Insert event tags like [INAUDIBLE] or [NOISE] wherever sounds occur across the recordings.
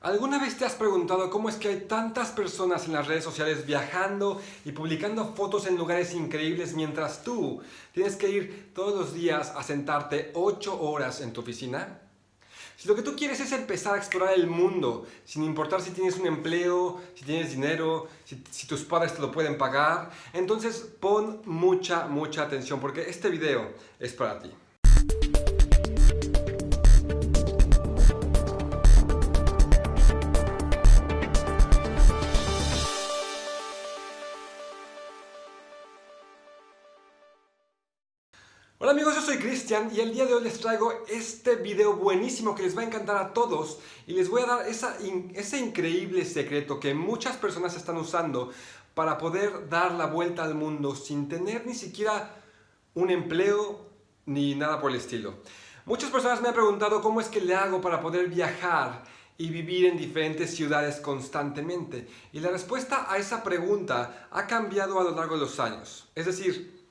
¿Alguna vez te has preguntado cómo es que hay tantas personas en las redes sociales viajando y publicando fotos en lugares increíbles mientras tú tienes que ir todos los días a sentarte 8 horas en tu oficina? Si lo que tú quieres es empezar a explorar el mundo, sin importar si tienes un empleo, si tienes dinero, si, si, tus padres te lo pueden pagar, entonces pon mucha, mucha atención porque este video es para ti. Y el día de hoy les traigo este video buenísimo que les va a encantar a todos y les voy a dar ese increíble secreto que muchas personas están usando para poder dar la vuelta al mundo sin tener ni siquiera un empleo ni nada por el estilo. Muchas personas me han preguntado cómo es que le hago para poder viajar y vivir en diferentes ciudades constantemente. Y la respuesta a esa pregunta ha cambiado a lo largo de los años. Es decir,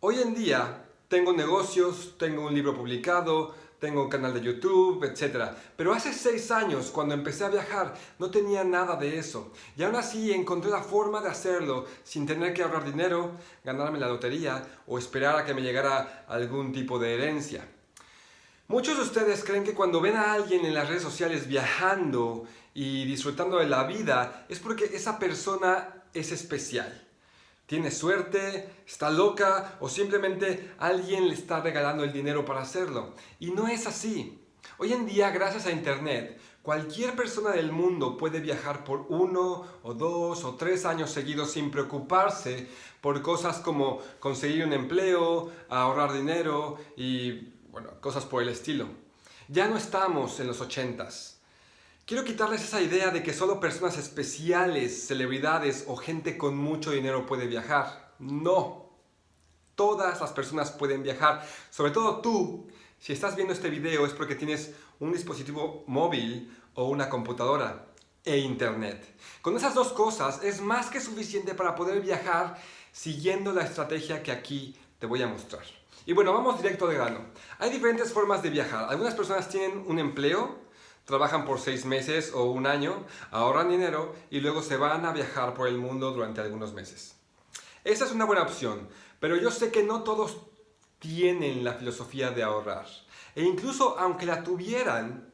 hoy en día tengo negocios, tengo un libro publicado, tengo un canal de YouTube, etc. Pero hace seis años, cuando empecé a viajar, no tenía nada de eso. Y aún así encontré la forma de hacerlo sin tener que ahorrar dinero, ganarme la lotería o esperar a que me llegara algún tipo de herencia. Muchos de ustedes creen que cuando ven a alguien en las redes sociales viajando y disfrutando de la vida, es porque esa persona es especial tiene suerte, está loca o simplemente alguien le está regalando el dinero para hacerlo. Y no es así. Hoy en día, gracias a Internet, cualquier persona del mundo puede viajar por uno o dos o tres años seguidos sin preocuparse por cosas como conseguir un empleo, ahorrar dinero y cosas por el estilo. Ya no estamos en los ochentas. Quiero quitarles esa idea de que solo personas especiales, celebridades o gente con mucho dinero puede viajar. No. Todas las personas pueden viajar. Sobre todo tú, si estás viendo este video es porque tienes un dispositivo móvil o una computadora e internet. Con esas dos cosas es más que suficiente para poder viajar siguiendo la estrategia que aquí te voy a mostrar. Y bueno, vamos directo de grano. Hay diferentes formas de viajar. Algunas personas tienen un empleo trabajan por seis meses o un año, ahorran dinero y luego se van a viajar por el mundo durante algunos meses. Esa es una buena opción, pero yo sé que no todos tienen la filosofía de ahorrar. E incluso aunque la tuvieran,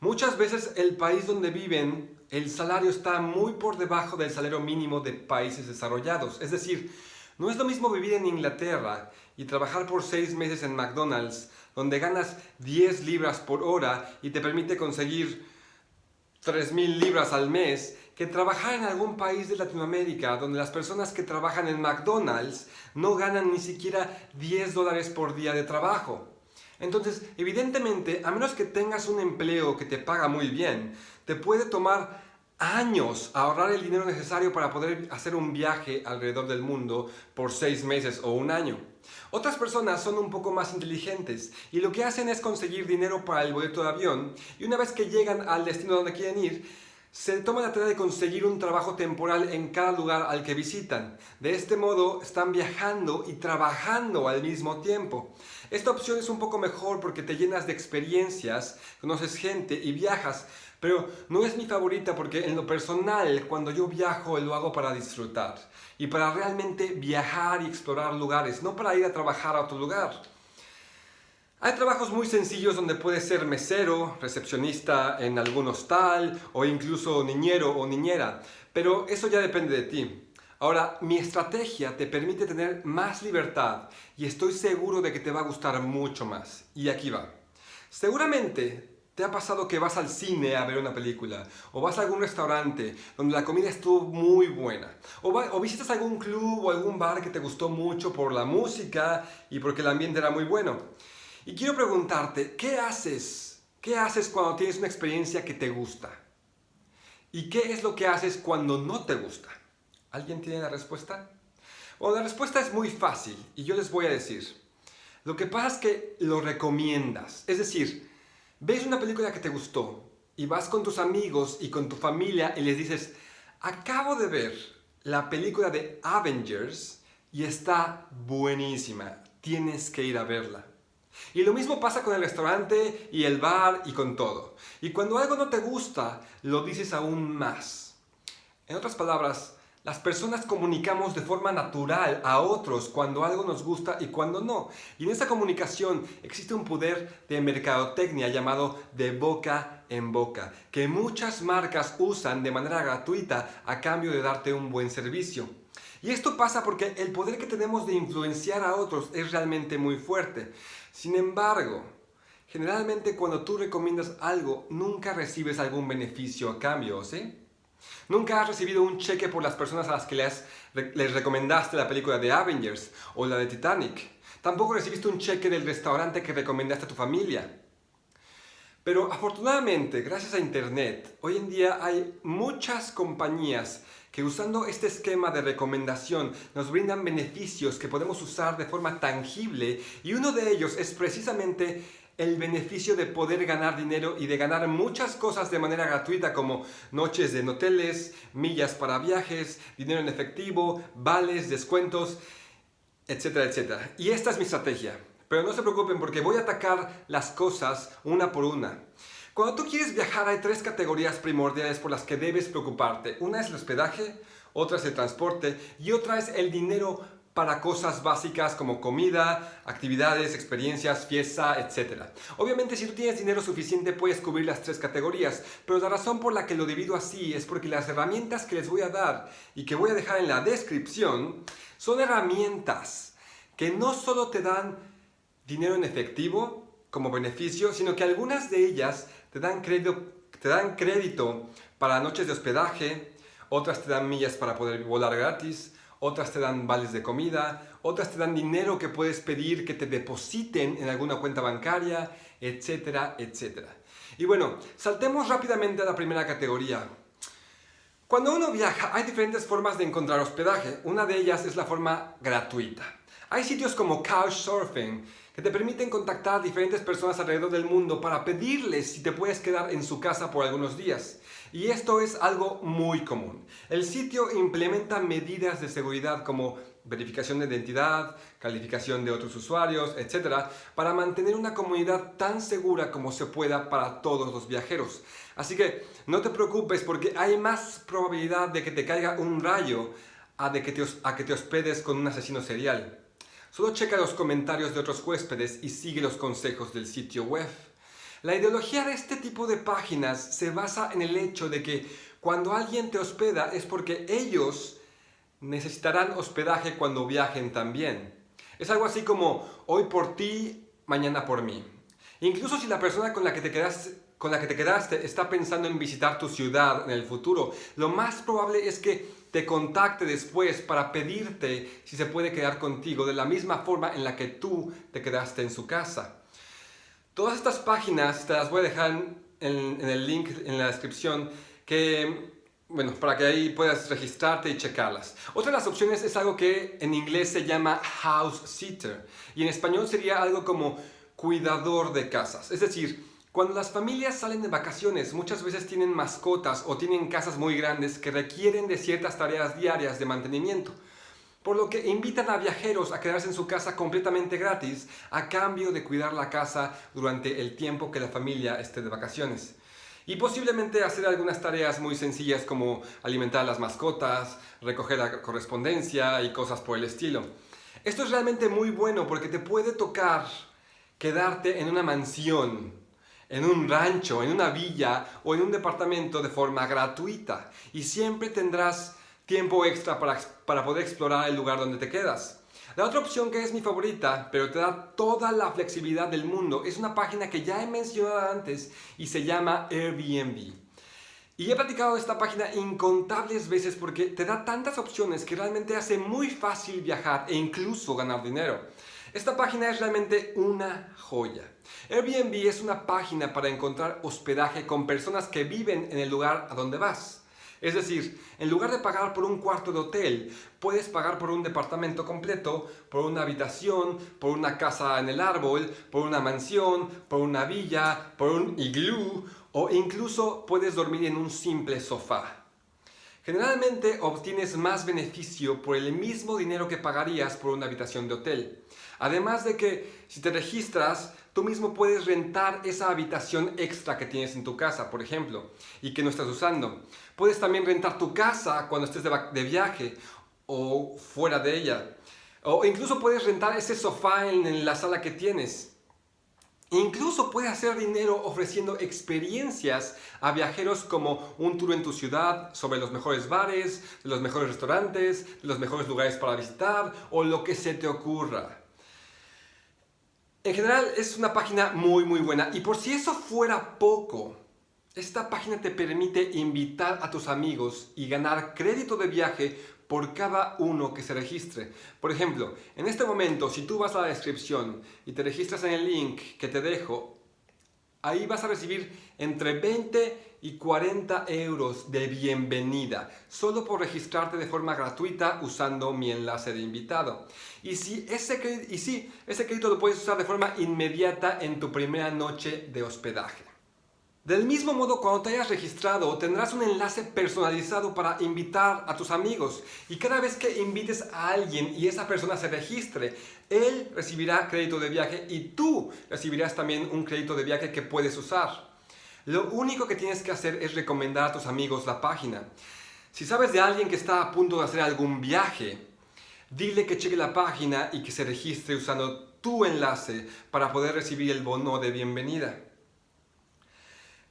muchas veces el país donde viven, el salario está muy por debajo del salario mínimo de países desarrollados. Es decir, no es lo mismo vivir en Inglaterra y trabajar por seis meses en McDonald's, donde ganas 10 libras por hora y te permite conseguir 3.000 libras al mes, que trabajar en algún país de Latinoamérica donde las personas que trabajan en McDonald's no ganan ni siquiera 10 dólares por día de trabajo. Entonces, evidentemente, a menos que tengas un empleo que te paga muy bien, te puede tomar años ahorrar el dinero necesario para poder hacer un viaje alrededor del mundo por seis meses o un año. Otras personas son un poco más inteligentes y lo que hacen es conseguir dinero para el boleto de avión y una vez que llegan al destino donde quieren ir, se toman la tarea de conseguir un trabajo temporal en cada lugar al que visitan. De este modo están viajando y trabajando al mismo tiempo. Esta opción es un poco mejor porque te llenas de experiencias, conoces gente y viajas, pero no es mi favorita porque en lo personal, cuando yo viajo, lo hago para disfrutar y para realmente viajar y explorar lugares, no para ir a trabajar a otro lugar. Hay trabajos muy sencillos donde puedes ser mesero, recepcionista en algún hostal o incluso niñero o niñera, pero eso ya depende de ti. Ahora, mi estrategia te permite tener más libertad y estoy seguro de que te va a gustar mucho más. Y aquí va. Seguramente ¿Te ha pasado que vas al cine a ver una película? ¿O vas a algún restaurante donde la comida estuvo muy buena? ¿O, visitas algún club o algún bar que te gustó mucho por la música y porque el ambiente era muy bueno? Y quiero preguntarte, ¿qué haces? ¿Qué haces cuando tienes una experiencia que te gusta? ¿Y qué es lo que haces cuando no te gusta? ¿Alguien tiene la respuesta? Bueno, la respuesta es muy fácil y yo les voy a decir. Lo que pasa es que lo recomiendas. Es decir, ves una película que te gustó y vas con tus amigos y con tu familia y les dices, acabo de ver la película de Avengers y está buenísima, tienes que ir a verla. Y lo mismo pasa con el restaurante y el bar y con todo. Y cuando algo no te gusta, lo dices aún más. En otras palabras, las personas comunicamos de forma natural a otros cuando algo nos gusta y cuando no. Y en esa comunicación existe un poder de mercadotecnia llamado de boca en boca, que muchas marcas usan de manera gratuita a cambio de darte un buen servicio. Y esto pasa porque el poder que tenemos de influenciar a otros es realmente muy fuerte. Sin embargo, generalmente cuando tú recomiendas algo, nunca recibes algún beneficio a cambio, ¿sí? Nunca has recibido un cheque por las personas a las que les, recomendaste la película de Avengers o la de Titanic. Tampoco recibiste un cheque del restaurante que recomendaste a tu familia. Pero afortunadamente, gracias a Internet, hoy en día hay muchas compañías que usando este esquema de recomendación nos brindan beneficios que podemos usar de forma tangible y uno de ellos es precisamente el beneficio de poder ganar dinero y de ganar muchas cosas de manera gratuita como noches en hoteles, millas para viajes, dinero en efectivo, vales, descuentos, etcétera, etcétera. Y esta es mi estrategia. Pero no se preocupen porque voy a atacar las cosas una por una. Cuando tú quieres viajar hay tres categorías primordiales por las que debes preocuparte. Una es el hospedaje, otra es el transporte y otra es el dinero para cosas básicas como comida, actividades, experiencias, fiesta, etc. Obviamente si tú tienes dinero suficiente puedes cubrir las tres categorías, pero la razón por la que lo divido así es porque las herramientas que les voy a dar y que voy a dejar en la descripción son herramientas que no solo te dan dinero en efectivo como beneficio, sino que algunas de ellas te dan crédito, te dan crédito para noches de hospedaje, otras te dan millas para poder volar gratis, otras te dan vales de comida, otras te dan dinero que puedes pedir que te depositen en alguna cuenta bancaria, etcétera, etcétera. Y bueno, saltemos rápidamente a la primera categoría. Cuando uno viaja hay diferentes formas de encontrar hospedaje. Una de ellas es la forma gratuita. Hay sitios como Couchsurfing que te permiten contactar a diferentes personas alrededor del mundo para pedirles si te puedes quedar en su casa por algunos días. Y esto es algo muy común. El sitio implementa medidas de seguridad como verificación de identidad, calificación de otros usuarios, etc. para mantener una comunidad tan segura como se pueda para todos los viajeros. Así que no te preocupes porque hay más probabilidad de que te caiga un rayo a, de que, te, a que te hospedes con un asesino serial. Solo checa los comentarios de otros huéspedes y sigue los consejos del sitio web. La ideología de este tipo de páginas se basa en el hecho de que cuando alguien te hospeda es porque ellos necesitarán hospedaje cuando viajen también. Es algo así como hoy por ti, mañana por mí. Incluso si la persona con la que te quedaste, está pensando en visitar tu ciudad en el futuro, lo más probable es que te contacte después para pedirte si se puede quedar contigo de la misma forma en la que tú te quedaste en su casa. Todas estas páginas te las voy a dejar en, el link en la descripción que bueno, para que ahí puedas registrarte y checarlas. Otra de las opciones es algo que en inglés se llama house sitter y en español sería algo como cuidador de casas. Es decir, cuando las familias salen de vacaciones, muchas veces tienen mascotas o tienen casas muy grandes que requieren de ciertas tareas diarias de mantenimiento. Por lo que invitan a viajeros a quedarse en su casa completamente gratis a cambio de cuidar la casa durante el tiempo que la familia esté de vacaciones. Y posiblemente hacer algunas tareas muy sencillas como alimentar a las mascotas, recoger la correspondencia y cosas por el estilo. Esto es realmente muy bueno porque te puede tocar quedarte en una mansión en un rancho, en una villa o en un departamento de forma gratuita y siempre tendrás tiempo extra para, para poder explorar el lugar donde te quedas. La otra opción que es mi favorita, pero te da toda la flexibilidad del mundo, es una página que ya he mencionado antes y se llama Airbnb. Y he platicado de esta página incontables veces porque te da tantas opciones que realmente hace muy fácil viajar e incluso ganar dinero. Esta página es realmente una joya. Airbnb es una página para encontrar hospedaje con personas que viven en el lugar a donde vas. Es decir, en lugar de pagar por un cuarto de hotel, puedes pagar por un departamento completo, por una habitación, por una casa en el árbol, por una mansión, por una villa, por un iglú o incluso puedes dormir en un simple sofá. Generalmente obtienes más beneficio por el mismo dinero que pagarías por una habitación de hotel. Además de que si te registras, tú mismo puedes rentar esa habitación extra que tienes en tu casa, por ejemplo, y que no estás usando. Puedes también rentar tu casa cuando estés de, viaje o fuera de ella. O incluso puedes rentar ese sofá en la sala que tienes. Incluso puedes hacer dinero ofreciendo experiencias a viajeros como un tour en tu ciudad sobre los mejores bares, los mejores restaurantes, los mejores lugares para visitar o lo que se te ocurra. En general es una página muy muy buena y por si eso fuera poco, esta página te permite invitar a tus amigos y ganar crédito de viaje por cada uno que se registre. Por ejemplo, en este momento, si tú vas a la descripción y te registras en el link que te dejo, ahí vas a recibir entre 20 y 40 euros de bienvenida, solo por registrarte de forma gratuita usando mi enlace de invitado. Y si ese, y sí, ese crédito lo puedes usar de forma inmediata en tu primera noche de hospedaje. Del mismo modo, cuando te hayas registrado, tendrás un enlace personalizado para invitar a tus amigos. Y cada vez que invites a alguien y esa persona se registre, él recibirá crédito de viaje y tú recibirás también un crédito de viaje que puedes usar. Lo único que tienes que hacer es recomendar a tus amigos la página. Si sabes de alguien que está a punto de hacer algún viaje, dile que cheque la página y que se registre usando tu enlace para poder recibir el bono de bienvenida.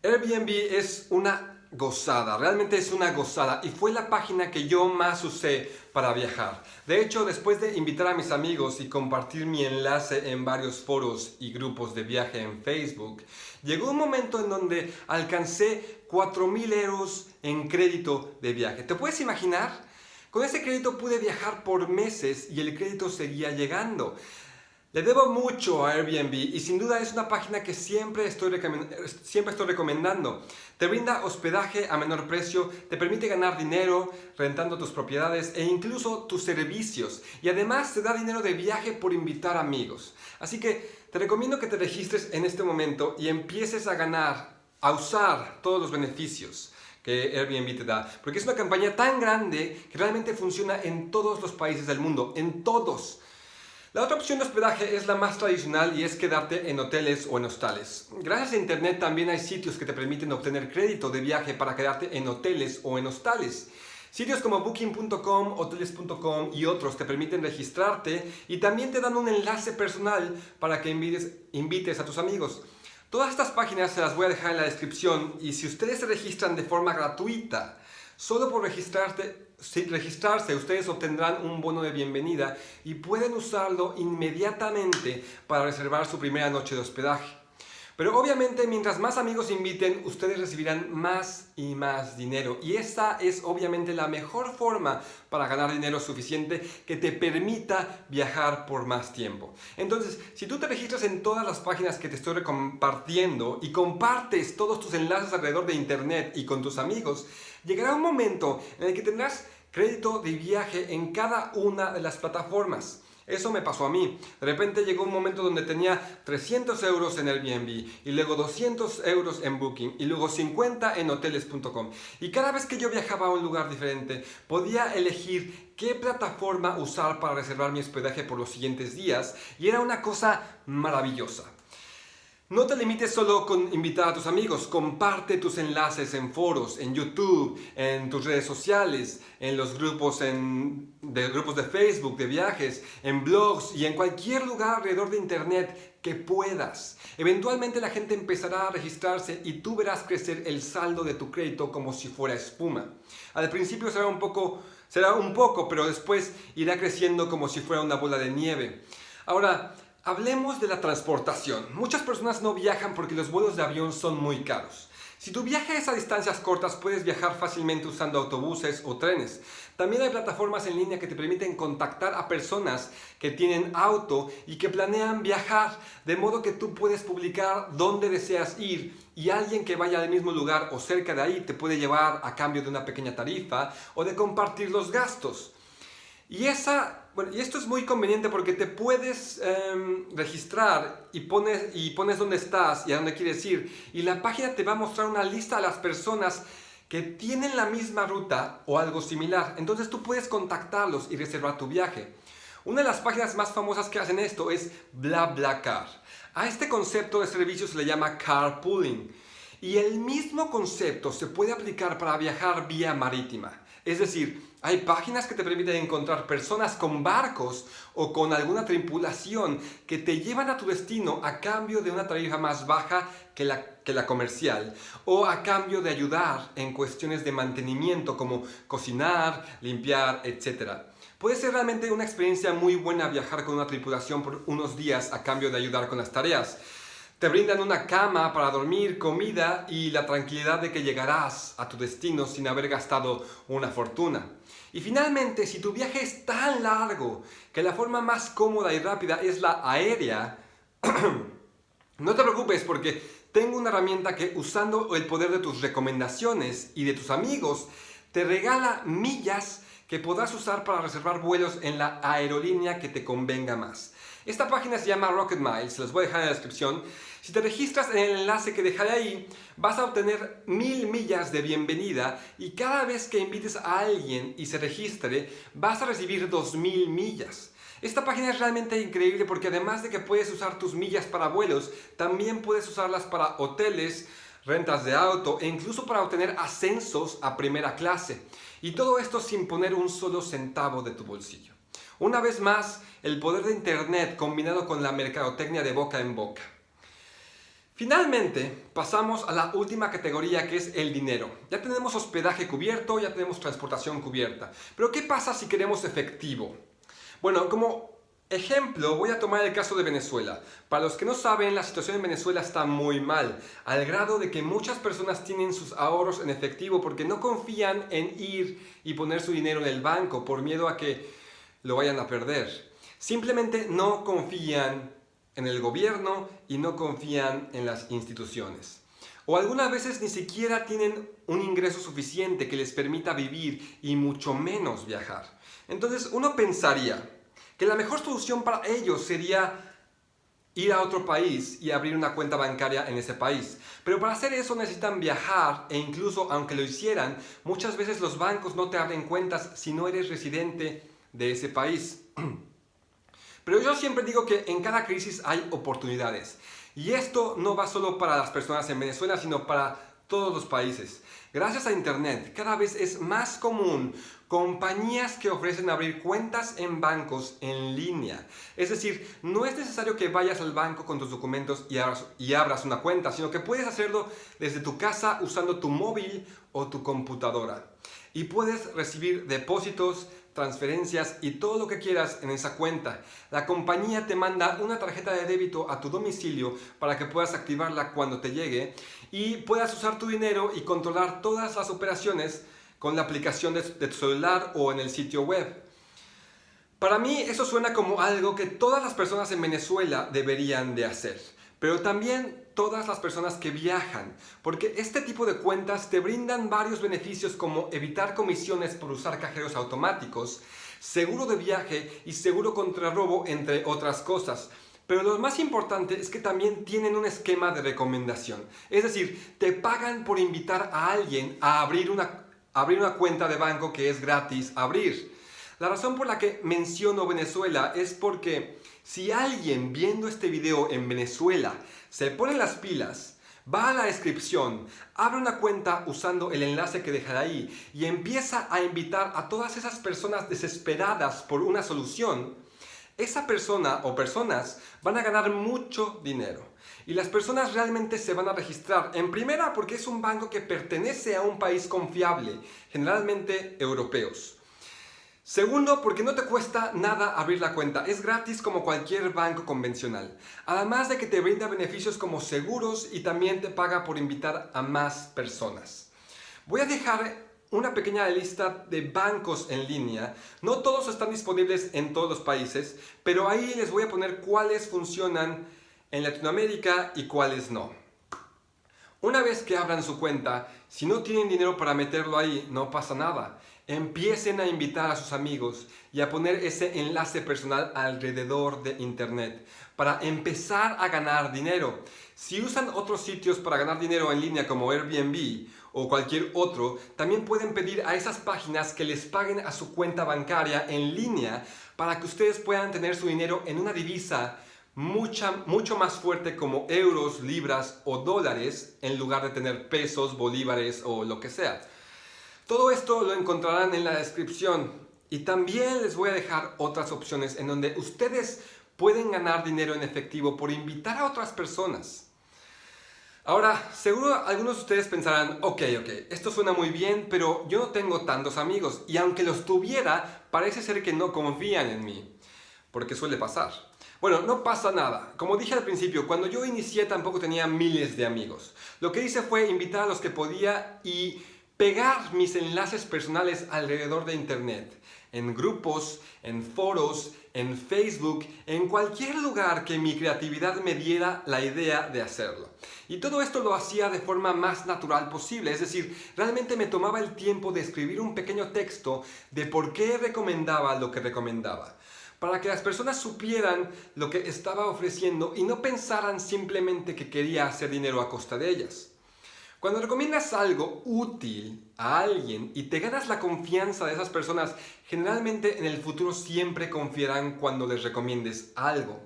Airbnb es una gozada, realmente es una gozada y fue la página que yo más usé para viajar. De hecho, después de invitar a mis amigos y compartir mi enlace en varios foros y grupos de viaje en Facebook, llegó un momento en donde alcancé 4.000 euros en crédito de viaje. ¿Te puedes imaginar? Con ese crédito pude viajar por meses y el crédito seguía llegando. Le debo mucho a Airbnb y sin duda es una página que siempre estoy, siempre estoy recomendando. Te brinda hospedaje a menor precio, te permite ganar dinero rentando tus propiedades e incluso tus servicios. Y además te da dinero de viaje por invitar amigos. Así que te recomiendo que te registres en este momento y empieces a ganar, a usar todos los beneficios que Airbnb te da. Porque es una campaña tan grande que realmente funciona en todos los países del mundo, en todos. La otra opción de hospedaje es la más tradicional y es quedarte en hoteles o en hostales. Gracias a internet también hay sitios que te permiten obtener crédito de viaje para quedarte en hoteles o en hostales. Sitios como booking.com, hoteles.com y otros te permiten registrarte y también te dan un enlace personal para que invites, a tus amigos. Todas estas páginas se las voy a dejar en la descripción y si ustedes se registran de forma gratuita, solo por registrarte sin registrarse, ustedes obtendrán un bono de bienvenida y pueden usarlo inmediatamente para reservar su primera noche de hospedaje. Pero obviamente mientras más amigos inviten, ustedes recibirán más y más dinero. Y esta es obviamente la mejor forma para ganar dinero suficiente que te permita viajar por más tiempo. Entonces, si tú te registras en todas las páginas que te estoy compartiendo y compartes todos tus enlaces alrededor de internet y con tus amigos, llegará un momento en el que tendrás crédito de viaje en cada una de las plataformas. Eso me pasó a mí. De repente llegó un momento donde tenía 300 euros en Airbnb y luego 200 euros en Booking y luego 50 en hoteles.com. Y cada vez que yo viajaba a un lugar diferente podía elegir qué plataforma usar para reservar mi hospedaje por los siguientes días y era una cosa maravillosa. No te limites solo con invitar a tus amigos, comparte tus enlaces en foros, en YouTube, en tus redes sociales, en los grupos, de, grupos de Facebook, de viajes, en blogs y en cualquier lugar alrededor de internet que puedas. Eventualmente la gente empezará a registrarse y tú verás crecer el saldo de tu crédito como si fuera espuma. Al principio será un poco, será un poco, pero después irá creciendo como si fuera una bola de nieve. Ahora, Hablemos de la transportación. Muchas personas no viajan porque los vuelos de avión son muy caros. Si tu viaje es a distancias cortas, puedes viajar fácilmente usando autobuses o trenes. También hay plataformas en línea que te permiten contactar a personas que tienen auto y que planean viajar, de modo que tú puedes publicar dónde deseas ir y alguien que vaya al mismo lugar o cerca de ahí te puede llevar a cambio de una pequeña tarifa o de compartir los gastos. Y, esa, y esto es muy conveniente porque te puedes em, registrar y pones, y pones dónde estás y a dónde quieres ir. Y la página te va a mostrar una lista de las personas que tienen la misma ruta o algo similar. Entonces tú puedes contactarlos y reservar tu viaje. Una de las páginas más famosas que hacen esto es BlaBlaCar. A este concepto de servicio se le llama carpooling. Y el mismo concepto se puede aplicar para viajar vía marítima. Es decir, hay páginas que te permiten encontrar personas con barcos o con alguna tripulación que te llevan a tu destino a cambio de una tarifa más baja que la, comercial o a cambio de ayudar en cuestiones de mantenimiento como cocinar, limpiar, etc. Puede ser realmente una experiencia muy buena viajar con una tripulación por unos días a cambio de ayudar con las tareas. Te brindan una cama para dormir, comida y la tranquilidad de que llegarás a tu destino sin haber gastado una fortuna. Y finalmente, si tu viaje es tan largo que la forma más cómoda y rápida es la aérea, [CLEARS THROAT] no te preocupes porque tengo una herramienta que usando el poder de tus recomendaciones y de tus amigos, te regala millas que podrás usar para reservar vuelos en la aerolínea que te convenga más. Esta página se llama Rocket Miles, se los voy a dejar en la descripción. Si te registras en el enlace que dejaré ahí, vas a obtener mil millas de bienvenida y cada vez que invites a alguien y se registre, vas a recibir dos mil millas. Esta página es realmente increíble porque además de que puedes usar tus millas para vuelos, también puedes usarlas para hoteles, rentas de auto e incluso para obtener ascensos a primera clase. Y todo esto sin poner un solo centavo de tu bolsillo. Una vez más, el poder de Internet combinado con la mercadotecnia de boca en boca. Finalmente, pasamos a la última categoría que es el dinero. Ya tenemos hospedaje cubierto, ya tenemos transportación cubierta. Pero ¿qué pasa si queremos efectivo? Bueno, como ejemplo voy a tomar el caso de Venezuela. Para los que no saben, la situación en Venezuela está muy mal, al grado de que muchas personas tienen sus ahorros en efectivo porque no confían en ir y poner su dinero en el banco por miedo a que lo vayan a perder. Simplemente no confían en el gobierno y no confían en las instituciones. O algunas veces ni siquiera tienen un ingreso suficiente que les permita vivir y mucho menos viajar. Entonces uno pensaría que la mejor solución para ellos sería ir a otro país y abrir una cuenta bancaria en ese país. Pero para hacer eso necesitan viajar e incluso aunque lo hicieran, muchas veces los bancos no te abren cuentas si no eres residente de ese país. Pero yo siempre digo que en cada crisis hay oportunidades. Y esto no va solo para las personas en Venezuela, sino para todos los países. Gracias a Internet, cada vez es más común compañías que ofrecen abrir cuentas en bancos en línea. Es decir, no es necesario que vayas al banco con tus documentos y abras, y abras una cuenta, sino que puedes hacerlo desde tu casa usando tu móvil o tu computadora. Y puedes recibir depósitos, transferencias y todo lo que quieras en esa cuenta. La compañía te manda una tarjeta de débito a tu domicilio para que puedas activarla cuando te llegue y puedas usar tu dinero y controlar todas las operaciones con la aplicación de, tu celular o en el sitio web. Para mí eso suena como algo que todas las personas en Venezuela deberían de hacer, pero también todas las personas que viajan, porque este tipo de cuentas te brindan varios beneficios como evitar comisiones por usar cajeros automáticos, seguro de viaje y seguro contra robo, entre otras cosas. Pero lo más importante es que también tienen un esquema de recomendación. Es decir, te pagan por invitar a alguien a abrir una, abrir una cuenta de banco que es gratis abrir. La razón por la que menciono Venezuela es porque si alguien viendo este video en Venezuela se pone las pilas, va a la descripción, abre una cuenta usando el enlace que dejaré ahí y empieza a invitar a todas esas personas desesperadas por una solución, esa persona o personas van a ganar mucho dinero. Y las personas realmente se van a registrar, en primera porque es un banco que pertenece a un país confiable, generalmente europeos. Segundo, porque no te cuesta nada abrir la cuenta, es gratis como cualquier banco convencional. Además de que te brinda beneficios como seguros y también te paga por invitar a más personas. Voy a dejar una pequeña lista de bancos en línea. No todos están disponibles en todos los países, pero ahí les voy a poner cuáles funcionan en Latinoamérica y cuáles no. Una vez que abran su cuenta, si no tienen dinero para meterlo ahí, no pasa nada. Empiecen a invitar a sus amigos y a poner ese enlace personal alrededor de Internet para empezar a ganar dinero. Si usan otros sitios para ganar dinero en línea como Airbnb o cualquier otro, también pueden pedir a esas páginas que les paguen a su cuenta bancaria en línea para que ustedes puedan tener su dinero en una divisa mucha, mucho más fuerte como euros, libras o dólares en lugar de tener pesos, bolívares o lo que sea. Todo esto lo encontrarán en la descripción y también les voy a dejar otras opciones en donde ustedes pueden ganar dinero en efectivo por invitar a otras personas. Ahora, seguro algunos de ustedes pensarán, ok, ok, esto suena muy bien, pero yo no tengo tantos amigos y aunque los tuviera, parece ser que no confían en mí, porque suele pasar. Bueno, no pasa nada. Como dije al principio, cuando yo inicié tampoco tenía miles de amigos. Lo que hice fue invitar a los que podía y pegar mis enlaces personales alrededor de internet. En grupos, en foros, en Facebook, en cualquier lugar que mi creatividad me diera la idea de hacerlo. Y todo esto lo hacía de forma más natural posible, es decir, realmente me tomaba el tiempo de escribir un pequeño texto de por qué recomendaba lo que recomendaba para que las personas supieran lo que estaba ofreciendo y no pensaran simplemente que quería hacer dinero a costa de ellas. Cuando recomiendas algo útil a alguien y te ganas la confianza de esas personas, generalmente en el futuro siempre confiarán cuando les recomiendes algo.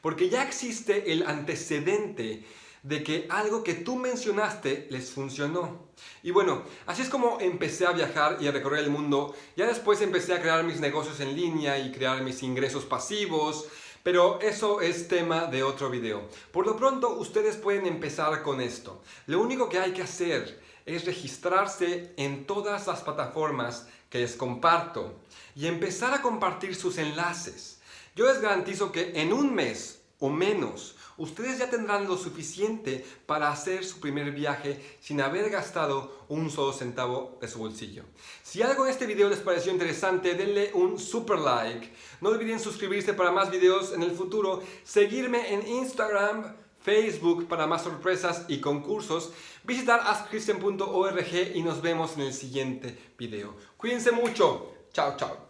Porque ya existe el antecedente de que algo que tú mencionaste les funcionó. Y bueno, así es como empecé a viajar y a recorrer el mundo. Ya después empecé a crear mis negocios en línea y crear mis ingresos pasivos. Pero eso es tema de otro video. Por lo pronto, ustedes pueden empezar con esto. Lo único que hay que hacer es registrarse en todas las plataformas que les comparto y empezar a compartir sus enlaces. Yo les garantizo que en un mes o menos ustedes ya tendrán lo suficiente para hacer su primer viaje sin haber gastado un solo centavo de su bolsillo. Si algo en este video les pareció interesante, denle un super like. No olviden suscribirse para más videos en el futuro, seguirme en Instagram, Facebook para más sorpresas y concursos, visitar askchristian.org y nos vemos en el siguiente video. Cuídense mucho. Chao, chao.